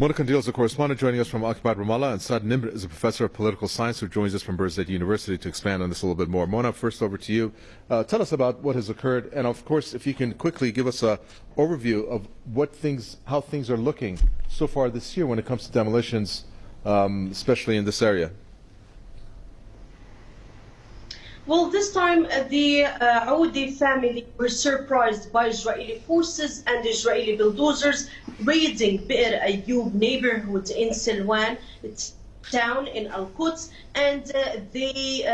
Mona Kandil is a correspondent joining us from occupied Ramallah, and Saad Nimr is a professor of political science who joins us from Birzeit University to expand on this a little bit more. Mona, first over to you. Uh, tell us about what has occurred, and of course, if you can quickly give us an overview of what things, how things are looking so far this year when it comes to demolitions, um, especially in this area. Well, this time uh, the uh, family were surprised by Israeli forces and Israeli bulldozers raiding Bir Ayyub neighborhood in Silwan. It's town in Al Quds, and uh, they uh,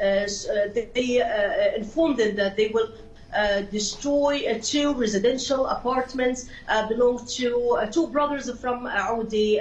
uh, uh they uh, informed them that they will uh, destroy uh, two residential apartments uh, belong to two brothers from Aoudi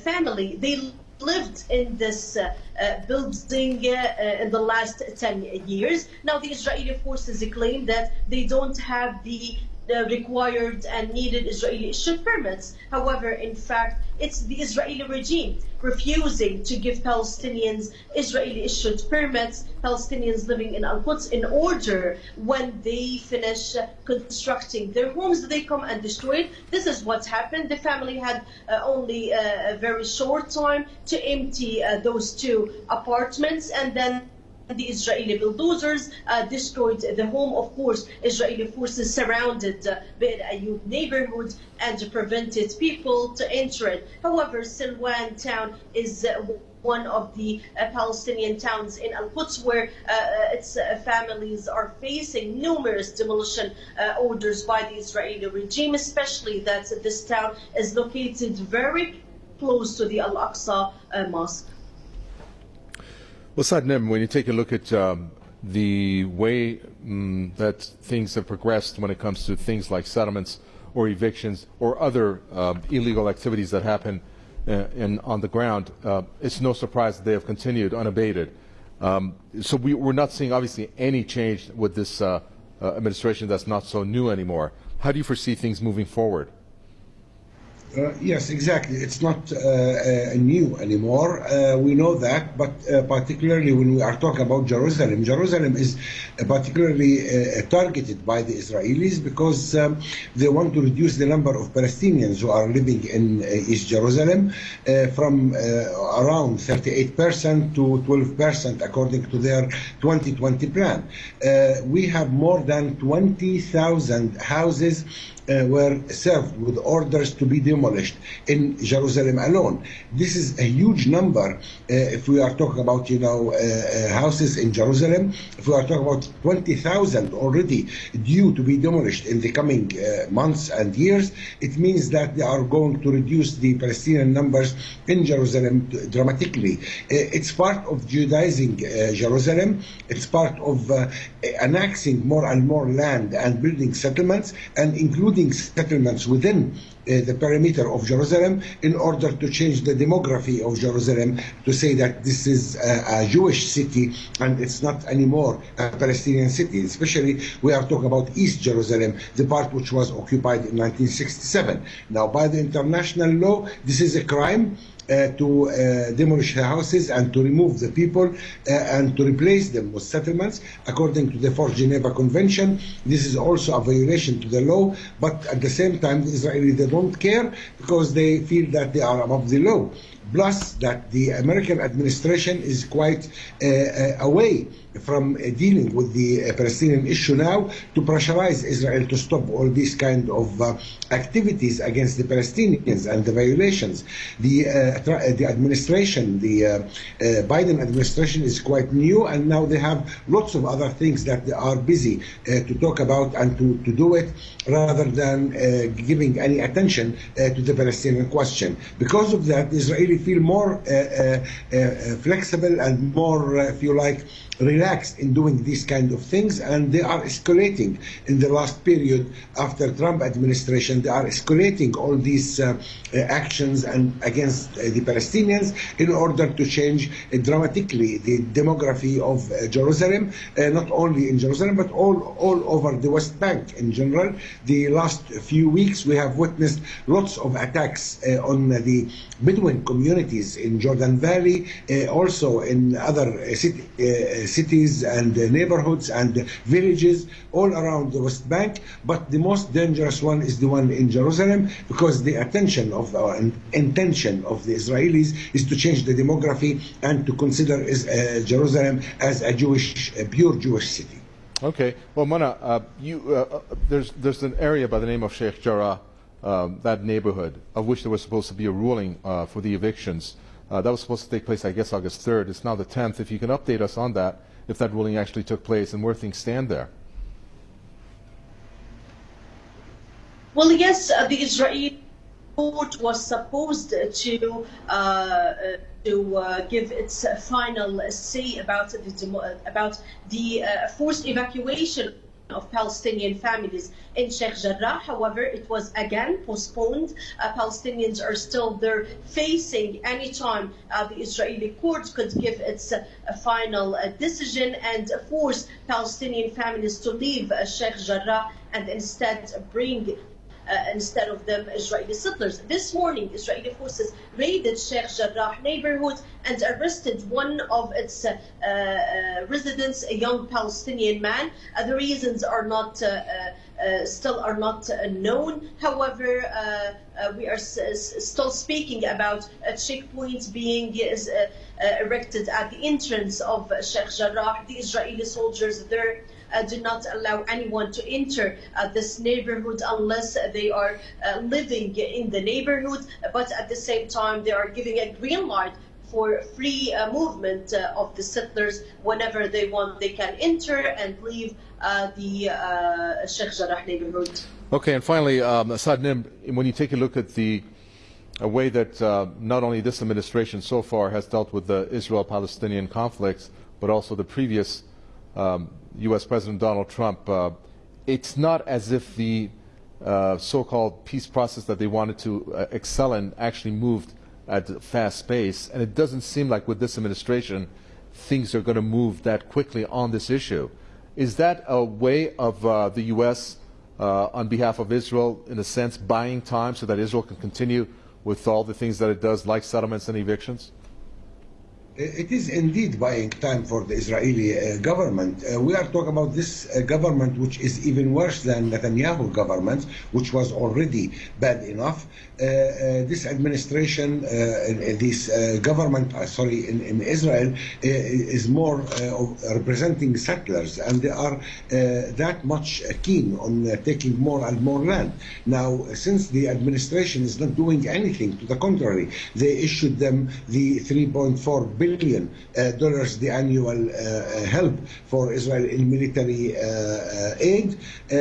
family. They lived in this uh, uh, building uh, in the last 10 years. Now the Israeli forces claim that they don't have the the required and needed Israeli issued permits. However, in fact, it's the Israeli regime refusing to give Palestinians Israeli issued permits, Palestinians living in Al Quds, in order when they finish constructing their homes, they come and destroy it. This is what's happened. The family had uh, only uh, a very short time to empty uh, those two apartments and then the Israeli bulldozers uh, destroyed the home. Of course, Israeli forces surrounded uh, Bir Ayyub neighborhood and prevented people to enter it. However, Silwan town is uh, one of the uh, Palestinian towns in Al-Quds where uh, uh its uh, families are facing numerous demolition orders by the Israeli regime, especially that this town is located very close to the Al-Aqsa Mosque. Well, Saad Nimr, when you take a look at um, the way um, that things have progressed when it comes to things like settlements or evictions or other uh, illegal activities that happen uh, in, on the ground, uh, it's no surprise that they have continued unabated. Um, so we, are not seeing, obviously, any change with this uh, uh, administration that's not so new anymore. How do you foresee things moving forward? Uh, yes, exactly. It's not uh, uh, new anymore. Uh, we know that, but uh, particularly when we are talking about Jerusalem, Jerusalem is uh, particularly targeted by the Israelis because um, they want to reduce the number of Palestinians who are living in East Jerusalem from around 38% to 12% according to their 2020 plan. we have more than 20,000 houses were served with orders to be demolished in Jerusalem alone. This is a huge number uh, if we are talking about, you know, uh, uh houses in Jerusalem. If we are talking about 20,000 already due to be demolished in the coming uh, months and years, it means that they are going to reduce the Palestinian numbers in Jerusalem dramatically. Uh, it's part of Judaizing Jerusalem. It's part of annexing more and more land and building settlements and including building settlements within uh, the perimeter of Jerusalem in order to change the demography of Jerusalem to say that this is a, a, Jewish city and it's not anymore a Palestinian city. Especially we are talking about East Jerusalem, the part which was occupied in 1967. Now by the international law, this is a crime uh, to uh, demolish the houses and to remove the people uh, and to replace them with settlements according to the Fourth Geneva Convention. This is also a violation to the law, but at the same time, the Israelis they don't care because they feel that they are above the law. Plus, that the American administration is quite uh, uh, away from uh, dealing with the uh, Palestinian issue now to pressurize Israel to stop all these kind of uh, activities against the Palestinians and the violations. The, the administration, the Biden administration is quite new and now they have lots of other things that they are busy to talk about and to, to do it rather than giving any attention to the Palestinian question. Because of that, Israeli feel more flexible and more, if you like, relaxed in doing these kind of things. And they are escalating in the last period after Trump administration. They are escalating all these uh, uh, actions and against uh, the Palestinians in order to change uh, dramatically the demography of uh, Jerusalem uh, not only in Jerusalem but all all over the West Bank in general. The last few weeks we have witnessed lots of attacks on the Bedouin communities in Jordan Valley also in other city, cities and uh, neighborhoods and villages all around the West Bank. But the most dangerous one is the one in Jerusalem because the attention of uh, intention of the Israelis is to change the demography and to consider uh, Jerusalem as a Jewish, a pure Jewish city. Okay. Well, Mona, uh, you, uh, uh, there's, there's an area by the name of Sheikh Jarrah, um, that neighborhood, of which there was supposed to be a ruling uh, for the evictions. Uh, that was supposed to take place, I guess, August 3rd. It's now the 10th. If you can update us on that, if that ruling actually took place and where things stand there. Well, yes, uh, the Israeli court was supposed to uh, uh, to uh, give its final say about the about the uh, forced evacuation of Palestinian families in Sheikh Jarrah. However, it was again postponed. Uh, Palestinians are still there facing any time uh, the Israeli court could give its uh, final uh, decision and force Palestinian families to leave uh, Sheikh Jarrah and instead bring instead of them Israeli settlers. This morning, Israeli forces raided Sheikh Jarrah neighborhood and arrested one of its uh, uh, residents, a young Palestinian man. Uh, the reasons are not. Uh, still are not uh, known. However, uh, we are still speaking about checkpoints being erected at the entrance of Sheikh Jarrah. The Israeli soldiers there uh, do not allow anyone to enter uh, this neighborhood unless they are uh, living in the neighborhood. But at the same time, they are giving a green light for free uh, movement uh, of the settlers whenever they want. They can enter and leave uh, the uh, Sheikh Jarrah neighborhood. Okay, and finally, um, Nim, when you take a look at the a way that uh, not only this administration so far has dealt with the Israel-Palestinian conflicts, but also the previous um, U.S. President Donald Trump, uh, it's not as if the uh, so-called peace process that they wanted to uh, excel in actually moved at a fast pace, and it doesn't seem like with this administration things are going to move that quickly on this issue. Is that a way of uh, the U.S. Uh, on behalf of Israel, in a sense, buying time so that Israel can continue with all the things that it does, like settlements and evictions? It is indeed buying time for the Israeli uh, government. Uh, we are talking about this uh, government, which is even worse than Netanyahu government, which was already bad enough. Uh, uh, this administration, uh, this uh, government, uh, sorry, in, in Israel, uh, is more uh, representing settlers, and they are uh, that much keen on uh, taking more and more land. Now, since the administration is not doing anything, to the contrary, they issued them the 3.4 billion uh, dollars the annual uh, help for Israel in military uh, uh, aid. Uh,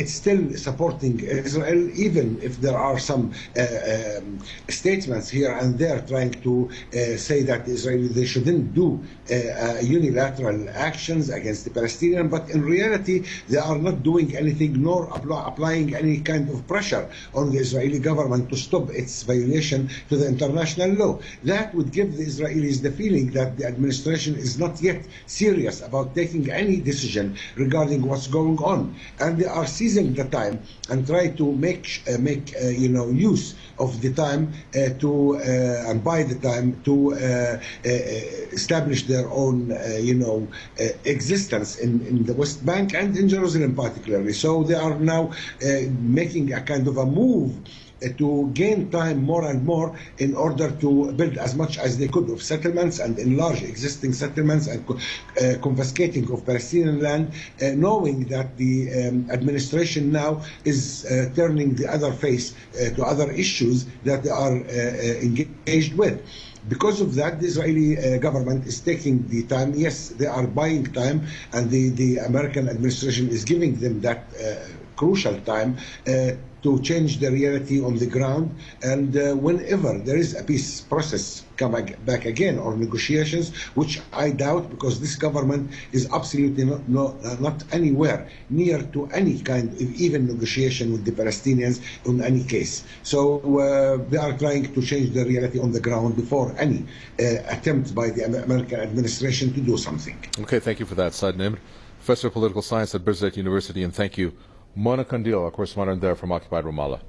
it's still supporting Israel, even if there are some uh, um, statements here and there trying to uh, say that the Israeli they shouldn't do uh, uh, unilateral actions against the Palestinian, but in reality they are not doing anything nor apply, applying any kind of pressure on the Israeli government to stop its violation to the international law. That would give the Israelis the feeling that the administration is not yet serious about taking any decision regarding what's going on, and they are seizing the time and try to make uh, make uh, you know use of the time uh, to uh, and buy the time to uh, establish their own you know existence in, in the West Bank and in Jerusalem particularly. So they are now making a kind of a move to gain time more and more in order to build as much as they could of settlements and enlarge existing settlements and uh, confiscating of Palestinian land, uh, knowing that the um, administration now is uh, turning the other face uh, to other issues that they are uh, uh, engaged with. Because of that, the Israeli uh, government is taking the time. Yes, they are buying time, and the, the American administration is giving them that uh, crucial time uh, to change the reality on the ground. And uh, whenever there is a peace process come back again or negotiations, which I doubt because this government is absolutely not, no, uh, not anywhere near to any kind of even negotiation with the Palestinians in any case. So uh, they are trying to change the reality on the ground before any uh, attempt by the American administration to do something. Okay, thank you for that, Saad Nimr, Professor of Political Science at Birzeit University, and thank you, Mona our correspondent there from Occupied Ramallah.